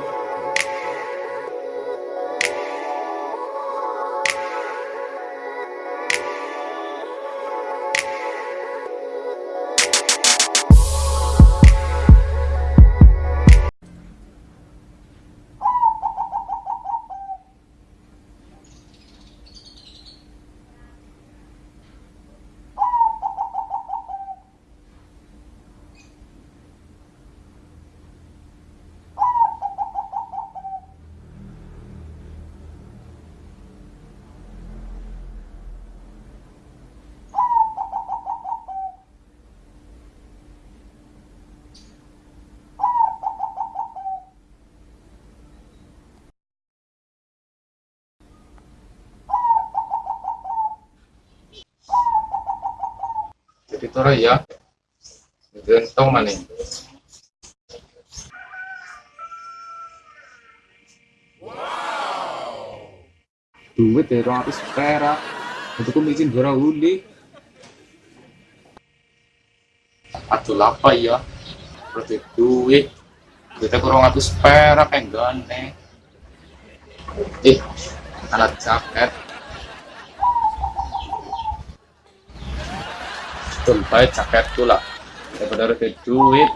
jadi tore ya. Dan tau mana duit ya orang ratus perak. Untuk mizin dua uli aduh apa ya? Berarti duit. Kita kurang ratus perak yang gane eh alat jaket Tumpah jaket tuh lah. Daripada ada duit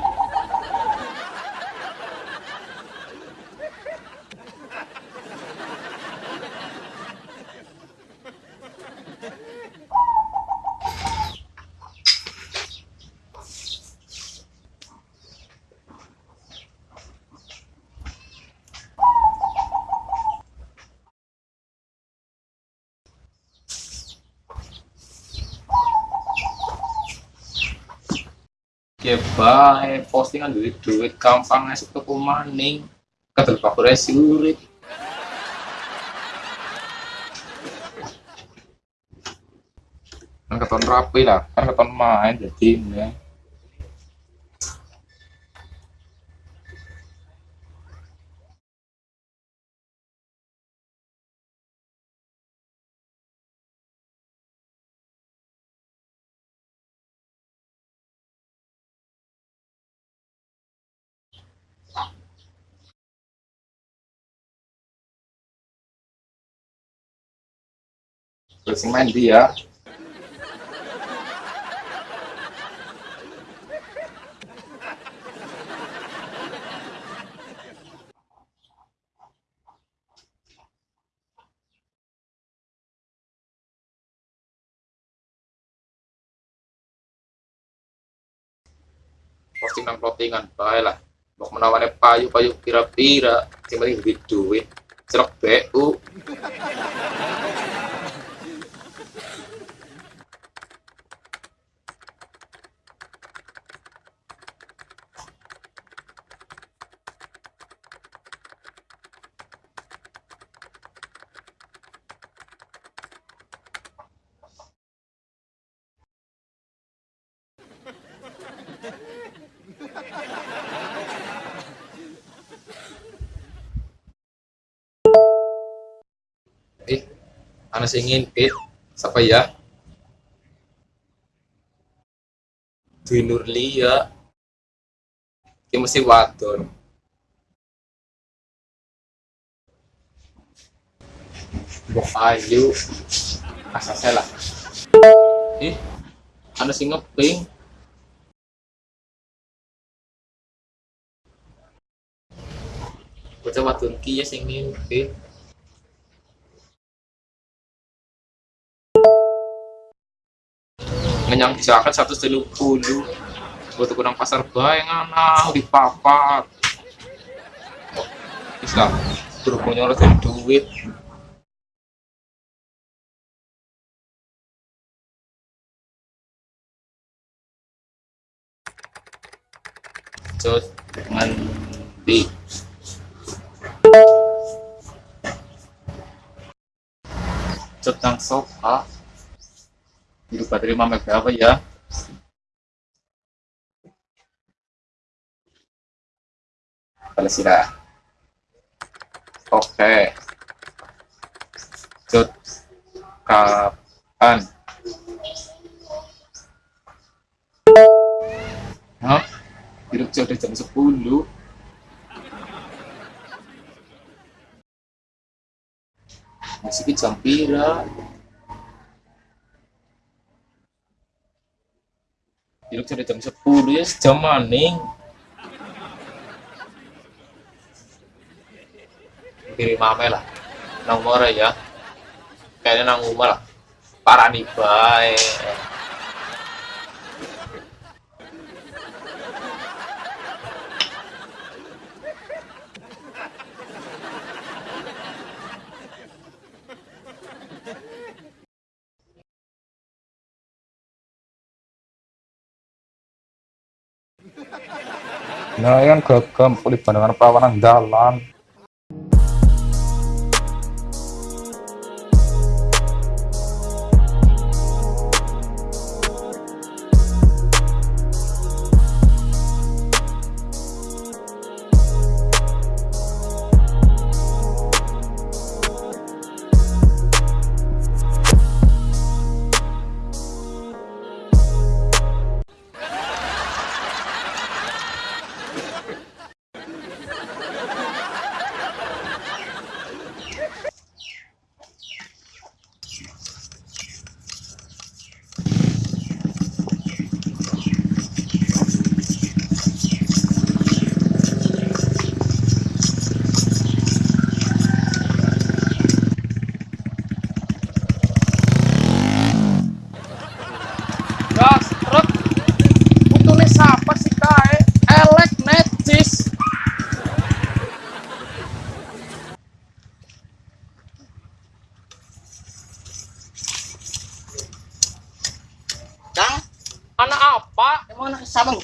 ya bae postingan duit duit gampang esuk tuku maning kadal bakure surit kan keton rapi lah kan keton main jadi ya. Yang main dia. Posting nang plottingan bae lah. Mau menawane payu payu pira-pira sing penting duit BU eh anak ingin eh siapa ya? Dwi Nurlia ini mesti wadon. Bok Ayu. Asasnya lah. Eh anak sing ngeping. Bocah wadon ki ya sing ngimpi ngenyang jaket satu puluh buat kurang pasar bayang anak di papat bisa berhubung nyorotin duit. Mandi Jod nang sofa Dirubah terima apa ya. Kalau sudah. Oke. Okay. Kapan? Hah? Hidup jodoh jam 10. Masih jam pira? Jadi sudah jam 10 ya sejam maning. Kirim ame lah. Umur ya. Kayaknya nang lah. Parah nih Nah, kan gagam kulit dengan perawanan jalan.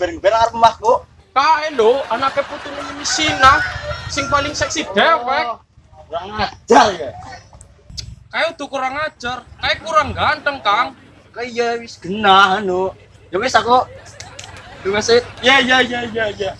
Ngeber-ngeber ngarep omahku. Kae lho, anaknya putune Misina. Sing paling seksi dewek. Kurang ajar ya. Kae tuh kurang ajar. Kae kurang ganteng, Kang. Kayak wis genah anu. Ya wis aku Lu wis ya ya ya ya ya.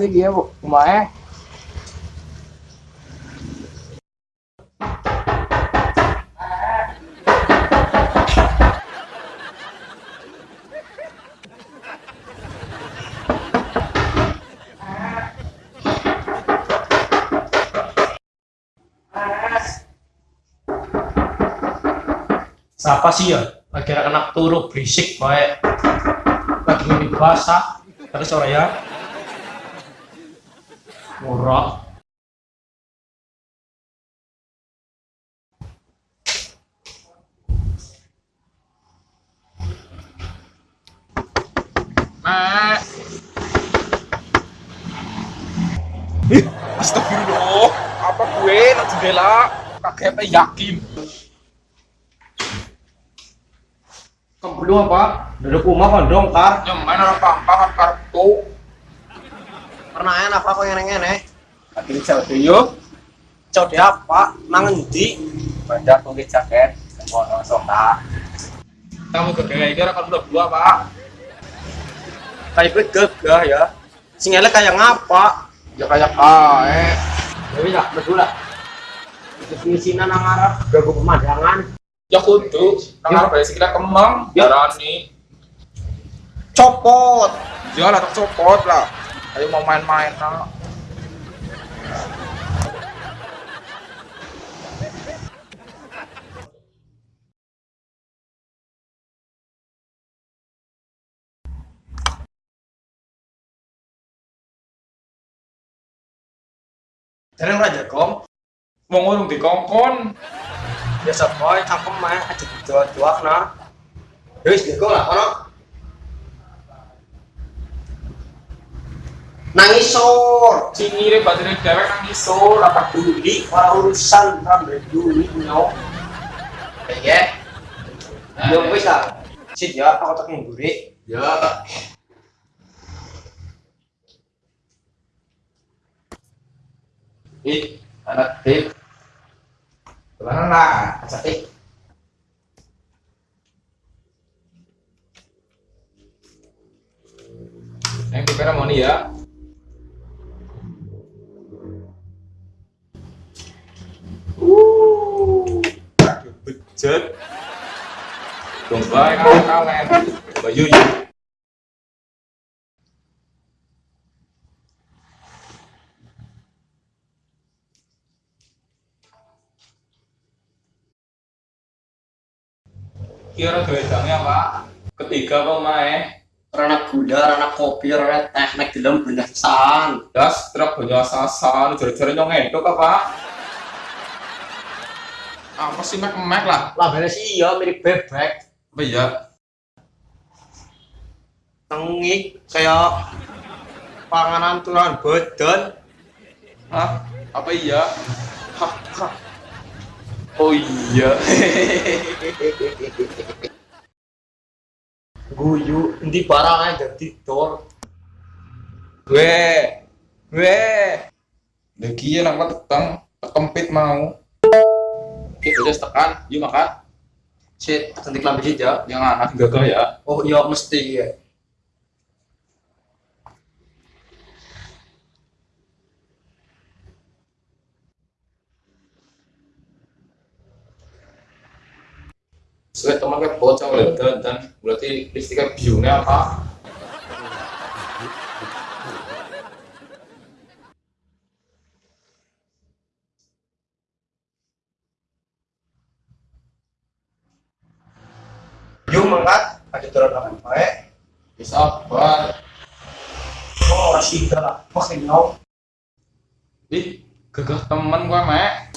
Gitu, Bu. Kumae. Siapa sih ya? Lagi anak turu berisik baik. Lagi ini basah. Terus sore ya. Murah. Mak. Ih, astagfirullah. Apa gue nak jendela? Kakek apa yakin? Kamu belum apa? Duduk rumah kan dong, Kar. Nyaman orang pampangan kartu. Pernah enak apa kok ngene-ngene? Akhirnya cewek yuk. Cau dia apa? Nang endi? Banyak tuh jaket. Semua orang soka. Kamu kegaya kira kan udah dua pak. Kayak gue gagah ya. Sing elek kayak ngapa? Ya kayak kae. Ya wis lah, betul lah. Itu misinan nang arep gagu pemandangan. Ya kudu. Nang bae sikile kemang. Ya. Darani. Copot. Ya lah tak copot lah. Ayo mau main-main. Dereng raja kom. Wong urung dikongkon. Biasa boy cangkem mah aja dijual-jual. Ya wis bego lah kono. Nangis sor. Cingire baterai dewek nang isor apa Duli, ora urusan rambe duli nyok. Ya. Yo wis. Sit ya, aku tak mburi. Ya. Ih, anak tip. Ke mana lah? Asik. Yang kita mau nih ya. Bejat. Domba yang kalen. Bayu yuk. Kira gedangnya pak. Ketiga pemain. Rana gula, rana kopi, rana teh nek dilem bendasan. Das truk banyak sasan. Jari-jari nyong apa? Apa sih mek mek lah? Lah beres iya mirip bebek. Apa ya? Tengik kayak panganan tulang badan. Hah? Apa iya? Hah, hah. Oh iya. Guyu, endi barang aja dol. Gue, gue. Lagi ya nang tekempit mau. Oke, udah tekan, yuk makan. Sit, cantik sit ya. Jangan anak gagal ya. Oh iya mesti ya. Soalnya teman kan bocah oleh dan, berarti listriknya biungnya apa? Yuk mangkat, ada turun apa baik. Bisa apa? Oh, sih lah. Pakai no. Ih, gagah teman gua mek.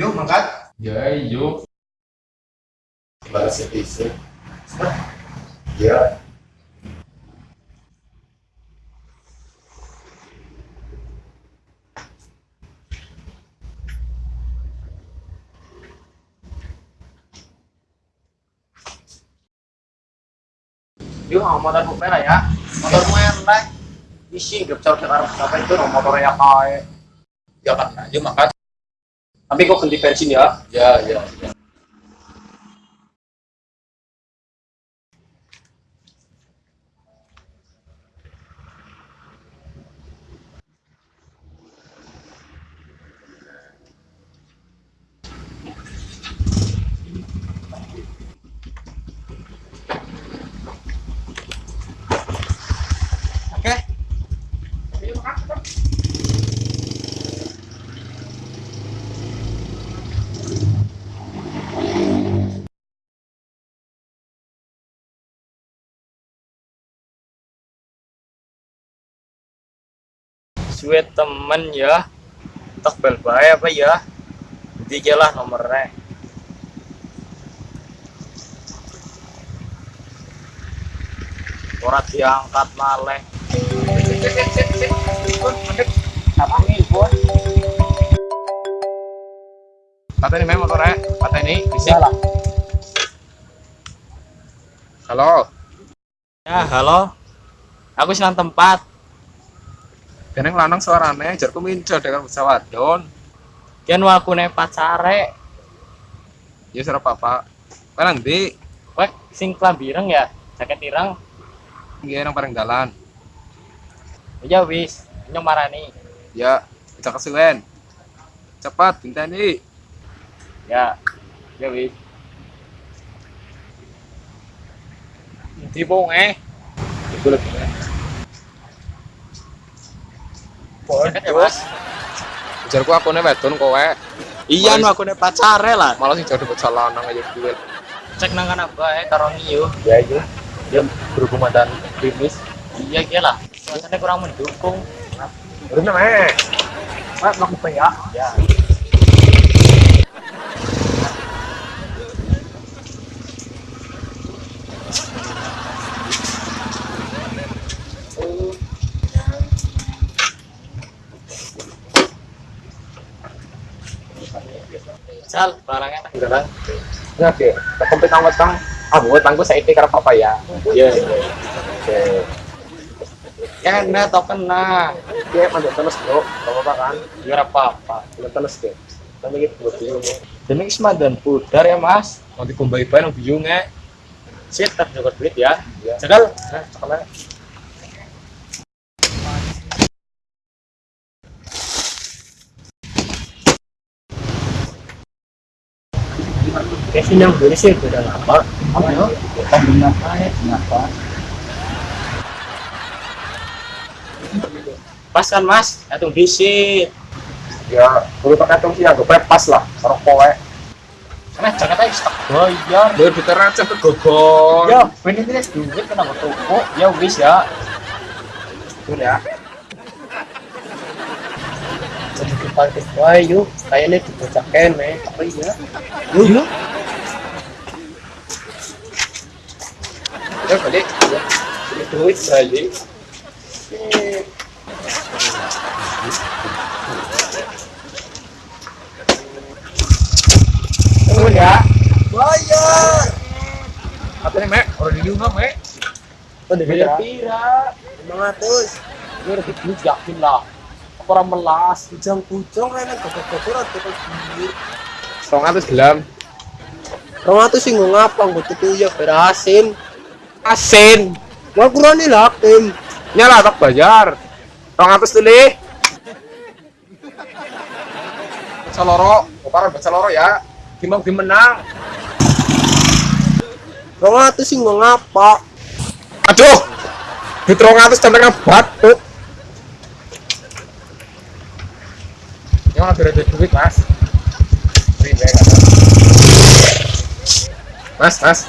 Yuk mangkat. Ya, yuk. Balas isi. Ya. Ang motor mo pera ya. Motor lah. Isi, gapsar ka karang apa itu, no motor ya kan, yuk makan. Tapi kok ganti bensin ya? Ya, ya, ya. Sweet temen ya. Tak bel apa ya? Tiga lah nomornya. Ora diangkat maleh. Apa nih, Bos? Kata ini memang motornya, kata ini bisik. Salah. Halo, Ya, halo. Aku senang tempat. Kene lanang suarane jarku muncul dengan pesawat don. Kian aku nih pacare. Ya serap apa? Kan nanti Wek, sing klambi ireng ya? Jaket ireng. dia yang bareng jalan. Ya wis, nyong marani. Ya, bisa kesuwen. Cepat, bintani. Ya. Ya wis. Di bonge. Iku lagi. Jaket ya, Mas. Aku nih wedon kowe. Iya, nu aku nih pacare lah. Malah sing jadi bocah lanang aja duwe. Cek nang kana bae karo ngiyu. Ya iya. Dia berhubungan dan krimis. Iya, iya lah. Suasana kurang mendukung. Udah namanya. Mas, mau ya? Ya. Jajal barangnya tak garang. Ya oke. Kempit nang wetang. Ah buat tangku saiki karo papa ya. Iya iya. Oke. Ya nah token nah. Dia mandu terus bro. Gak apa-apa kan? Ya ora apa-apa. Mandu terus ke. Tapi gitu buat bingung. Demi ismadan pudar ya mas. Nanti kumbai bayi nang biyungnya. Sip, tak cukup duit ya. Jagal. Nah, cakap Kevin yang beli sih udah lama. Apa ya? Kambing apa ya? Kenapa? Pas kan mas, hitung bisi. Ya, perlu pakai hitung sih, gue pas lah. Sarok kowe. Karena Jakarta stok bayar. Biar kita receh ke gogon. Ya, ini ini duit kenapa toko? Ya wis ya. Betul ya. Kita wae yuk, kayaknya dibocaken nih, apa ya? Yuk, yuk. Ya balik. Ini duit balik. Betul ya. Bayar. Nih, Mek? Orang di rumah, Mek. Bayar pira? 500. Ini lebih duit yakin lah. Orang melas? Ujang pucung kan gogok-gogok ora duit. Song atas gelam. Rong atuh sing ngapa nggo tuku ya berasin. Asin. Wah kurang lakim. Nyala tak bayar. Song atas tuli. Baca loro. Oparan baca loro ya. Gimana menang. Rong atuh sing ngapa? Aduh. Di terong atas sampai batu. Yang mana ada duit, Mas? Kata. Mas, Mas,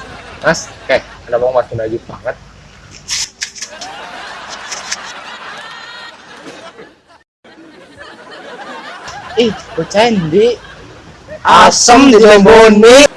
Mas, oke, ada mau mas aja banget. Ih, bocah ndi? Asem di.